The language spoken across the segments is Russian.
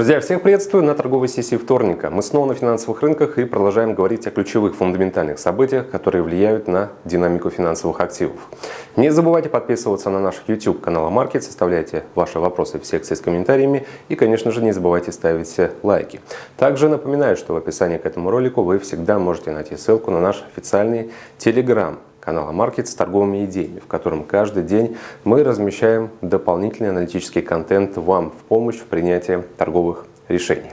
Друзья, всех приветствую на торговой сессии вторника. Мы снова на финансовых рынках и продолжаем говорить о ключевых фундаментальных событиях, которые влияют на динамику финансовых активов. Не забывайте подписываться на наш YouTube канал Market, оставляйте ваши вопросы в секции с комментариями и, конечно же, не забывайте ставить лайки. Также напоминаю, что в описании к этому ролику вы всегда можете найти ссылку на наш официальный Telegram канала Market с торговыми идеями, в котором каждый день мы размещаем дополнительный аналитический контент вам в помощь в принятии торговых решений.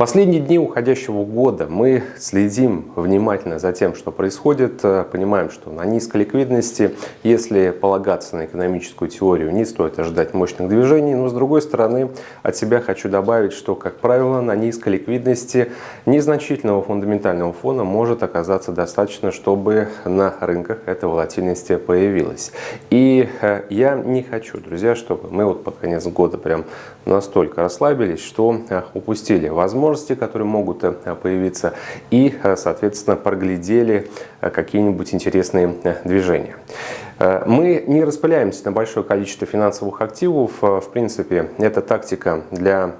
Последние дни уходящего года мы следим внимательно за тем, что происходит, э, понимаем, что на низкой ликвидности, если полагаться на экономическую теорию, не стоит ожидать мощных движений, но с другой стороны от себя хочу добавить, что, как правило, на низкой ликвидности незначительного фундаментального фона может оказаться достаточно, чтобы на рынках эта волатильность появилась. И э, я не хочу, друзья, чтобы мы вот под конец года прям настолько расслабились, что э, упустили возможность возможности, которые могут э, появиться, и, э, соответственно, проглядели э, какие-нибудь интересные движения. Мы не распыляемся на большое количество финансовых активов. В принципе, эта тактика для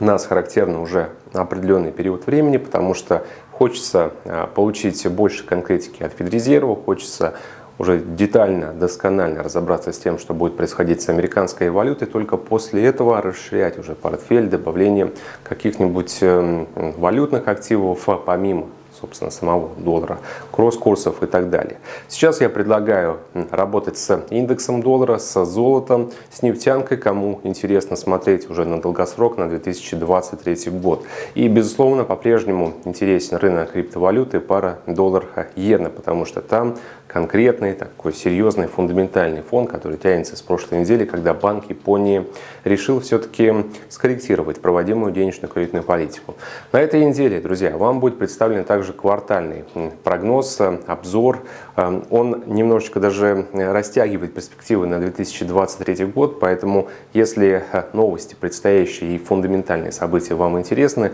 нас характерна уже на определенный период времени, потому что хочется получить больше конкретики от Федрезерва, хочется уже детально, досконально разобраться с тем, что будет происходить с американской валютой, только после этого расширять уже портфель добавлением каких-нибудь эм, валютных активов помимо собственно, самого доллара, кросс-курсов и так далее. Сейчас я предлагаю работать с индексом доллара, с золотом, с нефтянкой, кому интересно смотреть уже на долгосрок, на 2023 год. И, безусловно, по-прежнему интересен рынок криптовалюты, пара доллар-иена, потому что там конкретный, такой серьезный, фундаментальный фон, который тянется с прошлой недели, когда Банк Японии решил все-таки скорректировать проводимую денежную кредитную политику. На этой неделе, друзья, вам будет представлен также квартальный прогноз, обзор. Эм, он немножечко даже растягивает перспективы на 2023 год, поэтому если э, новости предстоящие и фундаментальные события вам интересны,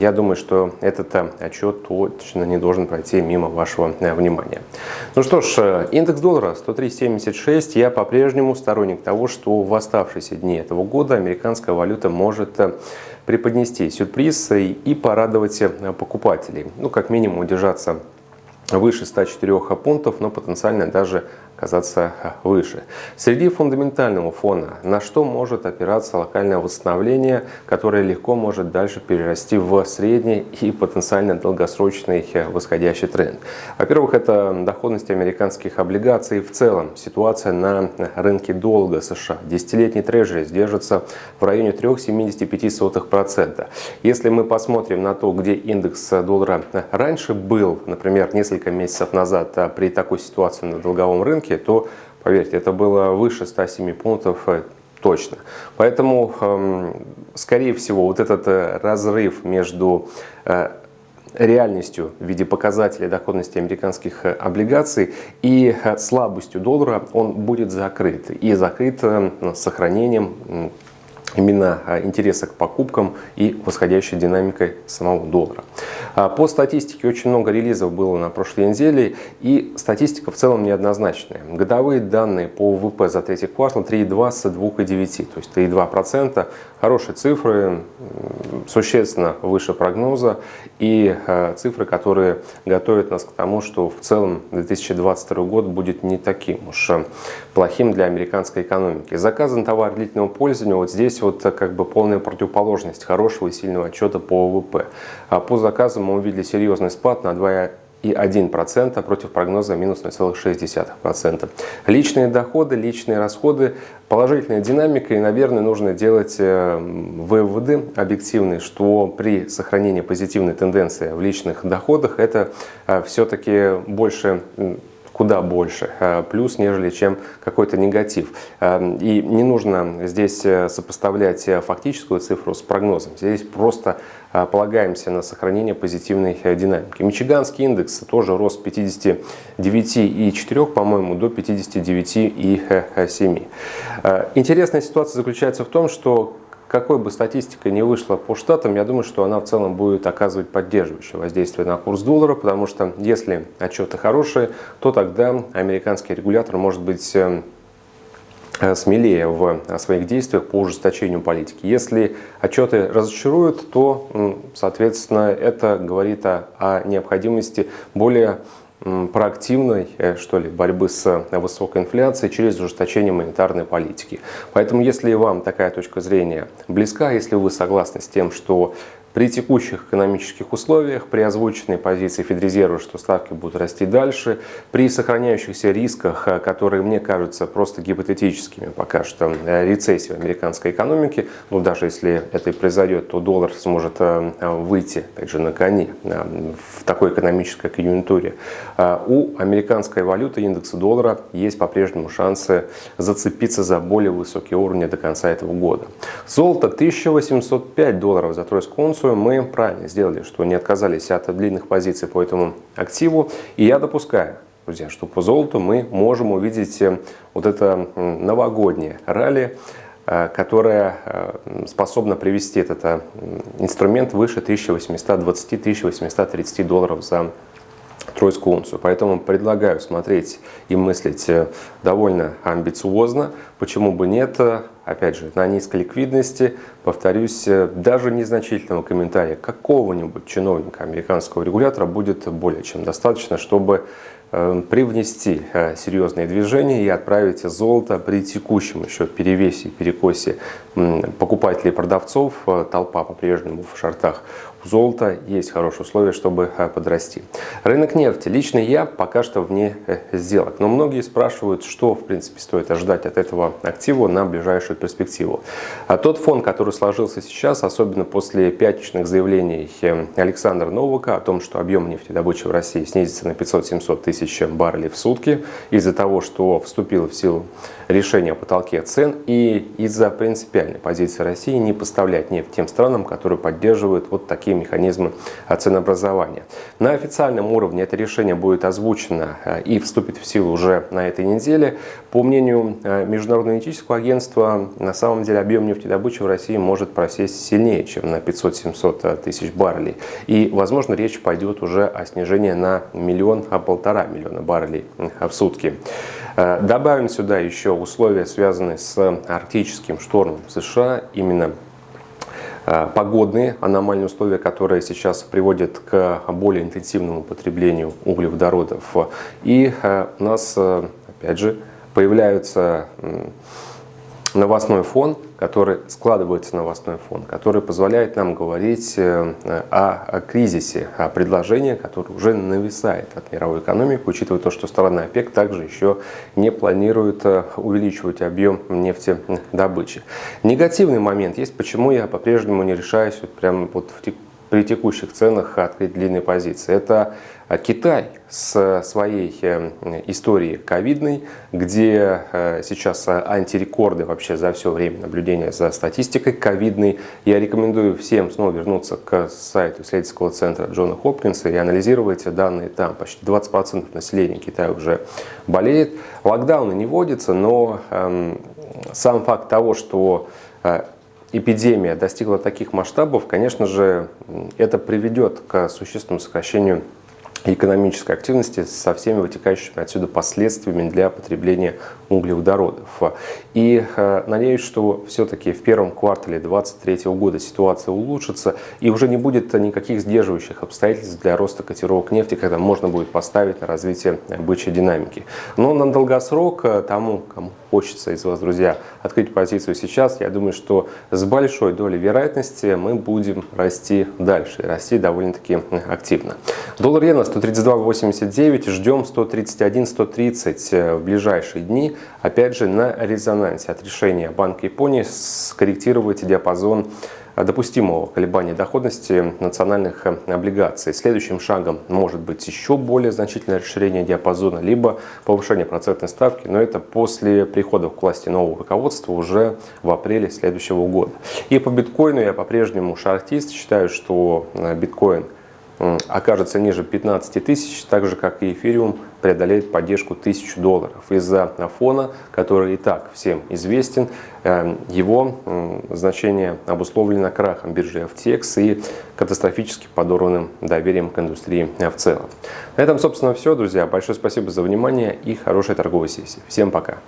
я думаю, что этот э, отчет точно не должен пройти мимо вашего э, внимания. Ну что ж, э, индекс доллара 103.76. Я по-прежнему сторонник того, что в оставшиеся дни этого года американская валюта может преподнести сюрприз и порадовать покупателей. Ну, как минимум, удержаться выше 104 пунктов, но потенциально даже казаться выше. Среди фундаментального фона, на что может опираться локальное восстановление, которое легко может дальше перерасти в средний и потенциально долгосрочный восходящий тренд. Во-первых, это доходность американских облигаций в целом. Ситуация на рынке долга США. Десятилетний трежери держится в районе 3,75%. Если мы посмотрим на то, где индекс доллара раньше был, например, несколько месяцев назад при такой ситуации на долговом рынке, рынке, то, поверьте, это было выше 107 пунктов э, точно. Поэтому, эм, скорее всего, вот этот э, разрыв между э, реальностью в виде показателей доходности американских облигаций и слабостью доллара он будет закрыт. И закрыт сохранением именно а, интереса к покупкам и восходящей динамикой самого доллара. А, по статистике очень много релизов было на прошлой неделе, и статистика в целом неоднозначная. Годовые данные по ВВП за третий квартал 3,2 с 2,9, то есть 3,2%. Хорошие цифры, существенно выше прогноза и э, цифры, которые готовят нас к тому, что в целом 2022 год будет не таким уж э, плохим для американской экономики. Заказан на товар длительного пользования, вот здесь вот э, как бы полная противоположность хорошего и сильного отчета по ВВП. А по заказам мы увидели серьезный спад на 2,5%. 0,1% против прогноза минус 0,6%. Личные доходы, личные расходы, положительная динамика. И, наверное, нужно делать э, выводы объективные, что при сохранении позитивной тенденции в личных доходах это э, все-таки больше куда больше э, плюс, нежели чем какой-то негатив. Эм, и не нужно здесь э, сопоставлять э, фактическую цифру с прогнозом. Здесь просто полагаемся на сохранение позитивной динамики. Мичиганский индекс тоже рос 59,4, по-моему, до 59,7. Интересная ситуация заключается в том, что какой бы статистика ни вышла по штатам, я думаю, что она в целом будет оказывать поддерживающее воздействие на курс доллара, потому что если отчеты хорошие, то тогда американский регулятор может быть эм, Э, смелее в э, своих действиях по ужесточению политики. Если отчеты разочаруют, то, соответственно, это говорит о, о необходимости более проактивной э, что ли, борьбы с высокой инфляцией через ужесточение монетарной политики. Поэтому, если вам такая точка зрения близка, если вы согласны с тем, что при текущих экономических условиях, при озвученной позиции Федрезерва, что ставки будут расти дальше, при сохраняющихся рисках, э, которые мне кажутся просто гипотетическими пока что, э, рецессии в американской экономике, ну даже если это и произойдет, то доллар сможет э, выйти также на коне в такой экономической конъюнктуре. У американской валюты индекса доллара есть по-прежнему шансы зацепиться за более высокие уровни до конца этого года. Золото 1805 долларов за тройскую унцию позицию, мы правильно сделали, что не отказались от длинных позиций по этому активу. И я допускаю, друзья, что по золоту мы можем увидеть э, вот это новогоднее ралли, э, которая э, способна привести этот инструмент выше 1820-1830 долларов за тройскую унцию. Поэтому предлагаю смотреть и мыслить довольно амбициозно. Почему бы нет? опять же, на низкой ликвидности, повторюсь, э, даже незначительного комментария какого-нибудь чиновника американского регулятора будет более чем достаточно, чтобы э, привнести э, серьезные движения и отправить золото при текущем еще перевесе и перекосе покупателей и продавцов. Толпа по-прежнему в шортах у золота есть хорошие условия, чтобы подрасти. Рынок нефти. Лично я пока что вне сделок. Но многие спрашивают, что в принципе стоит ожидать от этого актива на ближайшую перспективу. А тот фон, который сложился сейчас, особенно после пятничных заявлений э, Александра Новака о том, что объем нефтедобычи в России снизится на 500-700 тысяч баррелей в сутки из-за того, что вступило в силу решение о потолке цен и из-за принципиальной позиции России не поставлять нефть тем странам, которые поддерживают вот такие механизмы ценообразования. На официальном уровне это решение будет озвучено э, и вступит в силу уже на этой неделе. По мнению э, Международного энергетического агентства, на самом деле объем нефтедобычи в России может просесть сильнее, чем на 500-700 тысяч баррелей. И, возможно, речь пойдет уже о снижении на миллион, а полтора миллиона баррелей в сутки. Э, добавим сюда еще условия, связанные с арктическим штормом в США, именно э, погодные аномальные условия, которые сейчас приводят к более интенсивному потреблению углеводородов. И э, у нас, опять же, появляются новостной фон, который складывается новостной фон, который позволяет нам говорить э, о, о кризисе, о предложении, которое уже нависает от мировой экономики, учитывая то, что страны ОПЕК также еще не планируют э, увеличивать объем нефтедобычи. Негативный момент есть, почему я по-прежнему не решаюсь вот прямо вот в при текущих ценах открыть длинные позиции. Это а, Китай с своей э, историей ковидной, где э, сейчас антирекорды вообще за все время наблюдения за статистикой ковидной. Я рекомендую всем снова вернуться к сайту исследовательского центра Джона Хопкинса и анализировать данные там. Почти 20% населения Китая уже болеет. Локдауны не вводятся, но эм, сам факт того, что э, эпидемия достигла таких масштабов, конечно же, это приведет к существенному сокращению экономической активности со всеми вытекающими отсюда последствиями для потребления углеводородов. И э, надеюсь, что все-таки в первом квартале 2023 года ситуация улучшится и уже не будет никаких сдерживающих обстоятельств для роста котировок нефти, когда можно будет поставить на развитие бычьей динамики. Но на долгосрок э, тому, кому хочется из вас, друзья, открыть позицию сейчас, я думаю, что с большой долей вероятности мы будем расти дальше, расти довольно-таки активно. Доллар иена 132.89, ждем 131-130 э, в ближайшие дни. Опять же, на резонансе от решения Банка Японии скорректировать диапазон допустимого колебания доходности национальных э, облигаций. Следующим шагом может быть еще более значительное расширение диапазона, либо повышение процентной ставки, но это после прихода к власти нового руководства уже в апреле следующего года. И по биткоину я по-прежнему шартист, считаю, что э, биткоин – окажется ниже 15 тысяч, так же как и эфириум преодолеет поддержку 1000 долларов. Из-за фона, который и так всем известен, эм, его значение обусловлено крахом биржи FTX и катастрофически подорванным доверием к индустрии в целом. На этом, собственно, все, друзья. Большое спасибо за внимание и хорошей торговой сессии. Всем пока!